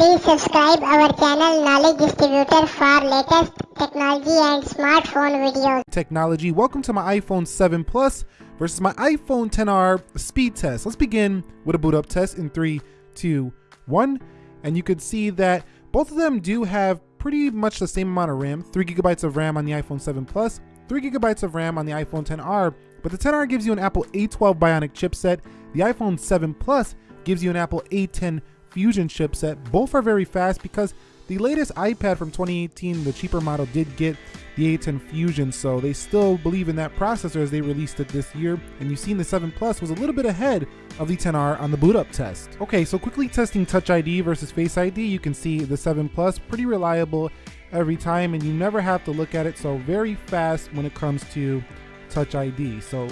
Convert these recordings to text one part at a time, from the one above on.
Please subscribe our channel Knowledge Distributor for latest technology and smartphone videos. technology. Welcome to my iPhone 7 Plus versus my iPhone 10R speed test. Let's begin with a boot up test in three, two, one. And you can see that both of them do have pretty much the same amount of RAM, three gigabytes of RAM on the iPhone 7 Plus, three gigabytes of RAM on the iPhone 10R, but the 10R gives you an Apple A12 Bionic chipset. The iPhone 7 Plus gives you an Apple A10 Fusion chipset. Both are very fast because the latest iPad from 2018, the cheaper model, did get the A10 Fusion, so they still believe in that processor as they released it this year. And you've seen the 7 Plus was a little bit ahead of the 10R on the boot up test. Okay, so quickly testing Touch ID versus Face ID, you can see the 7 Plus pretty reliable every time, and you never have to look at it. So very fast when it comes to Touch ID. So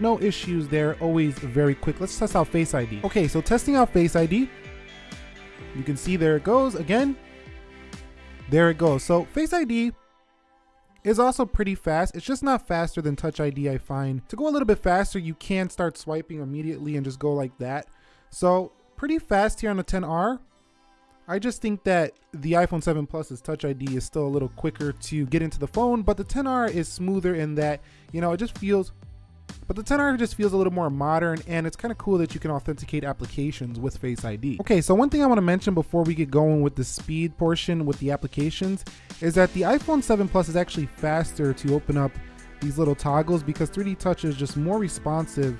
no issues there, always very quick. Let's test out Face ID. Okay, so testing out Face ID, you can see there it goes again. There it goes. So Face ID is also pretty fast. It's just not faster than Touch ID, I find. To go a little bit faster, you can start swiping immediately and just go like that. So pretty fast here on the 10R. I just think that the iPhone 7 Plus's Touch ID is still a little quicker to get into the phone, but the 10R is smoother in that, you know, it just feels but the 10R just feels a little more modern and it's kind of cool that you can authenticate applications with Face ID. Okay, so one thing I want to mention before we get going with the speed portion with the applications is that the iPhone 7 Plus is actually faster to open up these little toggles because 3D Touch is just more responsive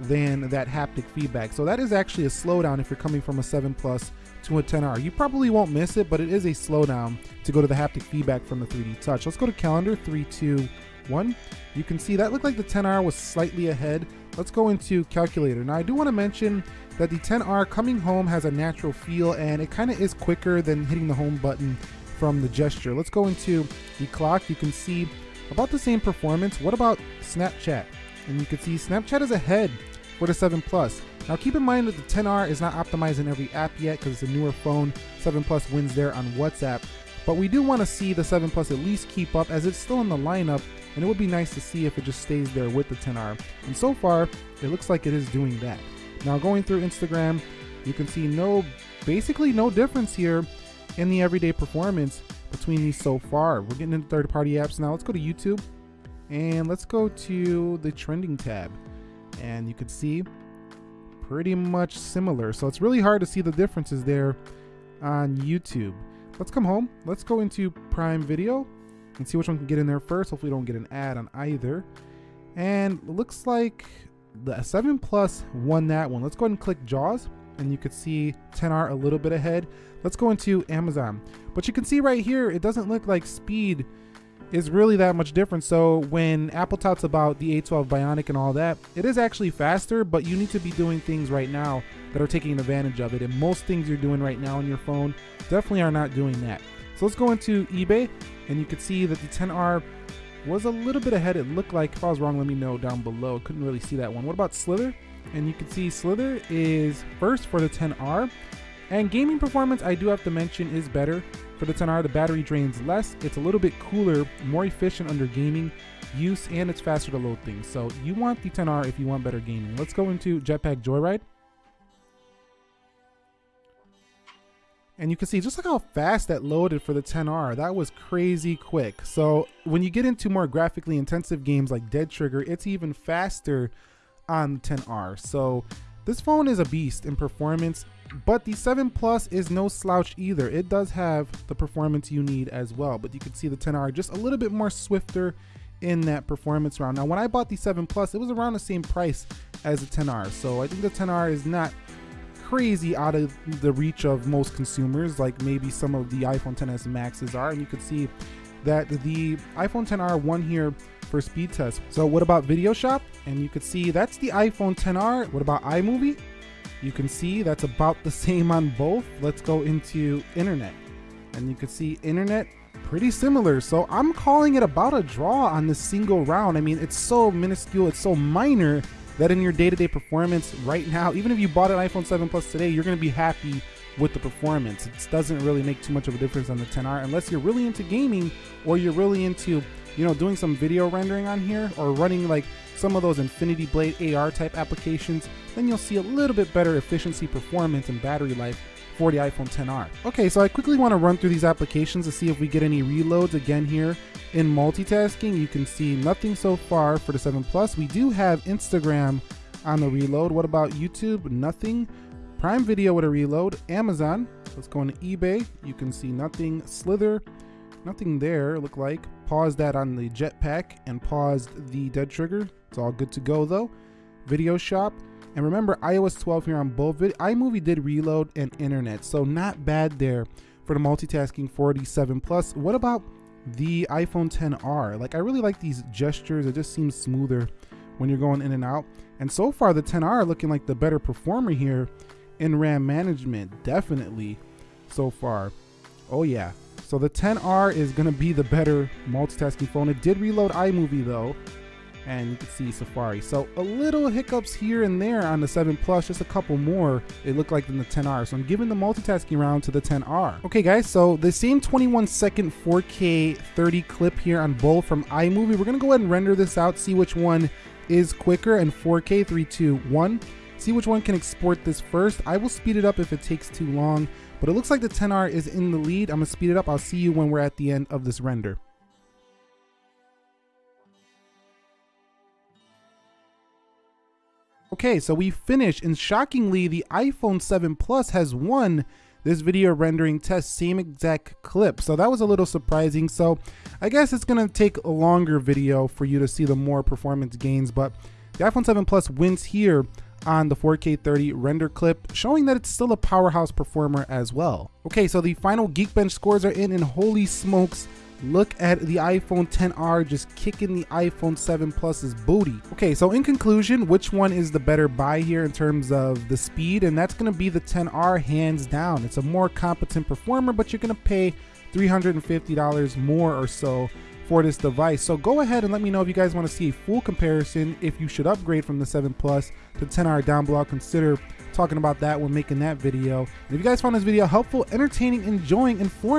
than that haptic feedback. So that is actually a slowdown if you're coming from a 7 Plus to a 10R. You probably won't miss it, but it is a slowdown to go to the haptic feedback from the 3D Touch. Let's go to calendar, 3, 2, one. You can see that looked like the 10R was slightly ahead. Let's go into calculator. Now I do want to mention that the 10R coming home has a natural feel and it kind of is quicker than hitting the home button from the gesture. Let's go into the clock. You can see about the same performance. What about Snapchat? And you can see Snapchat is ahead for the 7 Plus. Now keep in mind that the 10R is not optimized in every app yet because it's a newer phone. 7 Plus wins there on WhatsApp. But we do want to see the 7 Plus at least keep up as it's still in the lineup and it would be nice to see if it just stays there with the 10R. And so far, it looks like it is doing that. Now going through Instagram, you can see no, basically no difference here in the everyday performance between these so far. We're getting into third-party apps now. Let's go to YouTube and let's go to the trending tab. And you can see pretty much similar. So it's really hard to see the differences there on YouTube. Let's come home. Let's go into Prime Video and see which one can get in there first. Hopefully we don't get an ad on either. And looks like the 7 Plus won that one. Let's go ahead and click JAWS and you can see 10R a little bit ahead. Let's go into Amazon. But you can see right here, it doesn't look like speed is really that much different. So when Apple talks about the A12 Bionic and all that, it is actually faster, but you need to be doing things right now that are taking advantage of it. And most things you're doing right now on your phone definitely are not doing that. So let's go into eBay and you can see that the 10R was a little bit ahead. It looked like, if I was wrong, let me know down below. Couldn't really see that one. What about Slither? And you can see Slither is first for the 10R. And gaming performance, I do have to mention, is better. For the 10R, the battery drains less. It's a little bit cooler, more efficient under gaming use, and it's faster to load things. So you want the 10R if you want better gaming. Let's go into Jetpack Joyride. And you can see just like how fast that loaded for the 10R. That was crazy quick. So when you get into more graphically intensive games like Dead Trigger, it's even faster on the 10R. So this phone is a beast in performance, but the 7 Plus is no slouch either. It does have the performance you need as well, but you can see the 10R just a little bit more swifter in that performance round. Now, when I bought the 7 Plus, it was around the same price as the 10R. So I think the 10R is not crazy out of the reach of most consumers, like maybe some of the iPhone 10s Maxes are. And you can see that the iPhone 10R won here for speed test. So what about Video Shop? And you can see that's the iPhone 10R. What about iMovie? You can see that's about the same on both. Let's go into Internet. And you can see Internet pretty similar. So I'm calling it about a draw on this single round. I mean, it's so minuscule, it's so minor that in your day-to-day performance right now, even if you bought an iPhone 7 Plus today, you're going to be happy with the performance. It doesn't really make too much of a difference on the 10R unless you're really into gaming or you're really into, you know, doing some video rendering on here or running like some of those Infinity Blade AR type applications, then you'll see a little bit better efficiency, performance, and battery life for the iPhone 10R. Okay, so I quickly want to run through these applications to see if we get any reloads again here in multitasking. You can see nothing so far for the 7 Plus. We do have Instagram on the reload. What about YouTube? Nothing. Prime Video with a reload. Amazon. Let's go into eBay. You can see nothing. Slither. Nothing there, look like. Pause that on the jetpack and paused the dead trigger. It's all good to go though. Video shop. And remember iOS 12 here on both. iMovie did reload and internet, so not bad there for the multitasking 47 Plus. What about the iPhone 10R? Like I really like these gestures. It just seems smoother when you're going in and out. And so far the 10R looking like the better performer here in RAM management, definitely so far. Oh yeah. So the 10R is gonna be the better multitasking phone. It did reload iMovie though, and you can see Safari. So a little hiccups here and there on the 7 Plus, just a couple more it looked like than the 10R. So I'm giving the multitasking round to the 10R. Okay guys, so the same 21 second 4K 30 clip here on both from iMovie. We're gonna go ahead and render this out, see which one is quicker and 4K 3, 2, 1. See which one can export this first. I will speed it up if it takes too long, but it looks like the 10R is in the lead. I'm gonna speed it up. I'll see you when we're at the end of this render. Okay, so we finished, and shockingly, the iPhone 7 Plus has won this video rendering test, same exact clip. So that was a little surprising. So I guess it's gonna take a longer video for you to see the more performance gains, but the iPhone 7 Plus wins here on the 4K 30 render clip, showing that it's still a powerhouse performer as well. Okay, so the final Geekbench scores are in, and holy smokes, look at the iPhone 10R just kicking the iPhone 7 Plus's booty. Okay, so in conclusion, which one is the better buy here in terms of the speed? And that's gonna be the 10R hands down. It's a more competent performer, but you're gonna pay $350 more or so for this device. So go ahead and let me know if you guys want to see a full comparison, if you should upgrade from the 7 Plus to 10R down below. Consider talking about that when making that video. And if you guys found this video helpful, entertaining, enjoying, informative,